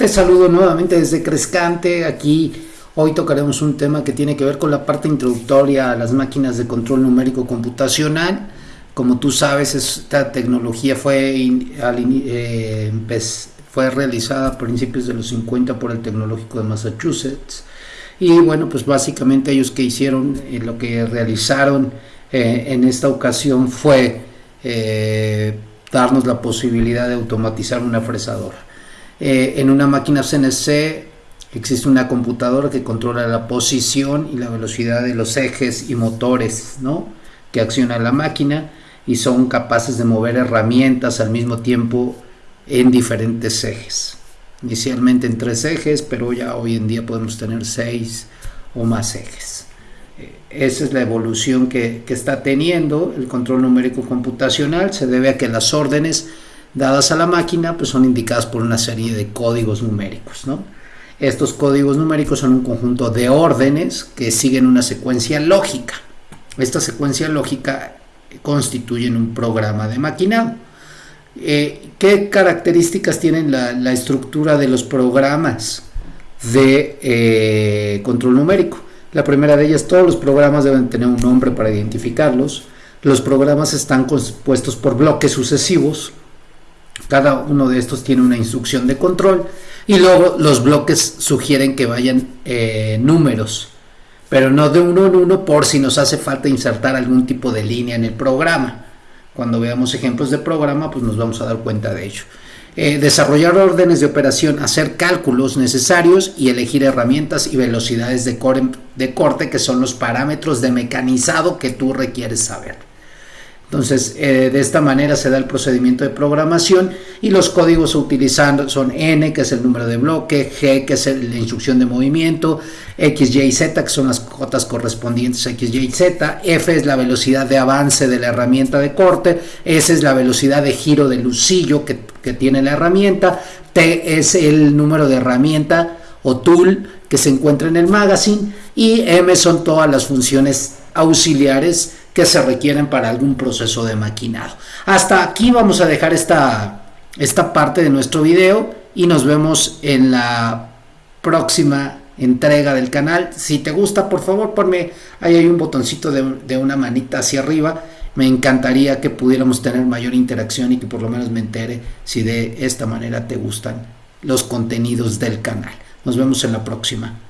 Te saludo nuevamente desde Crescante. Aquí hoy tocaremos un tema que tiene que ver con la parte introductoria a las máquinas de control numérico computacional. Como tú sabes, esta tecnología fue, eh, fue realizada a principios de los 50 por el Tecnológico de Massachusetts. Y bueno, pues básicamente ellos que hicieron, eh, lo que realizaron eh, en esta ocasión fue darnos la posibilidad de automatizar una fresadora. Eh, en una máquina CNC existe una computadora que controla la posición y la velocidad de los ejes y motores ¿no? que acciona la máquina y son capaces de mover herramientas al mismo tiempo en diferentes ejes. Inicialmente en tres ejes, pero ya hoy en día podemos tener seis o más ejes. Eh, esa es la evolución que, que está teniendo el control numérico computacional. Se debe a que las órdenes dadas a la máquina pues son indicadas por una serie de códigos numéricos. Estos códigos numéricos son un conjunto de órdenes que siguen una secuencia lógica. Esta secuencia lógica constituye un programa de maquinado. Eh, ¿Qué características tienen la, estructura de los programas de eh, control numérico? La primera de ellas, todos los programas deben tener un nombre para identificarlos. Los programas están compuestos por bloques sucesivos cada uno de estos tiene una instrucción de control y luego los bloques sugieren que vayan eh, números, pero no de uno en uno por si nos hace falta insertar algún tipo de línea en el programa. Cuando veamos ejemplos de programa, pues nos vamos a dar cuenta de ello. Eh, desarrollar órdenes de operación, hacer cálculos necesarios y elegir herramientas y velocidades de corte que son los parámetros de mecanizado que tú requieres saber. Entonces, eh, de esta manera se da el procedimiento de programación y los códigos a utilizar son N, que es el número de bloque, G, que es la instrucción de movimiento, X, Y, Z, que son las cotas correspondientes a X, Y, Z, F es la velocidad de avance de la herramienta de corte, S es la velocidad de giro del lucillo que, que tiene la herramienta, T es el número de herramienta o tool que se encuentra en el magazine y M son todas las funciones auxiliares se requieren para algún proceso de maquinado. Hasta aquí vamos a dejar esta, esta parte de nuestro video y nos vemos en la próxima entrega del canal. Si te gusta, por favor, ponme, ahí hay un botoncito de, de, una manita hacia arriba. Me encantaría que pudiéramos tener mayor interacción y que por lo menos me entere si de esta manera te gustan los contenidos del canal. Nos vemos en la próxima.